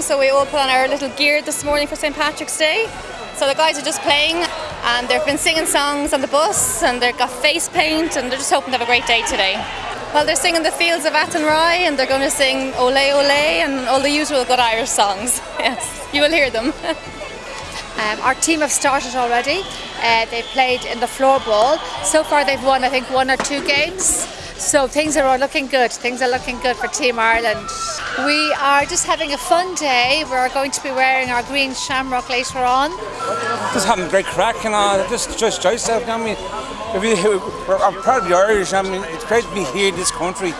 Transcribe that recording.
So we all put on our little gear this morning for St Patrick's Day. So the guys are just playing and they've been singing songs on the bus and they've got face paint and they're just hoping to have a great day today. Well, they're singing the fields of Athenry and they're going to sing Ole Ole and all the usual good Irish songs. Yes, you will hear them. Um, our team have started already. Uh, they've played in the floorball. So far, they've won, I think, one or two games. So things are all looking good. Things are looking good for Team Ireland. We are just having a fun day. We're going to be wearing our green shamrock later on. Just having a great crack and all. Just, just yourself. I mean, I'm proud of the Irish. I mean, it's great to be here in this country.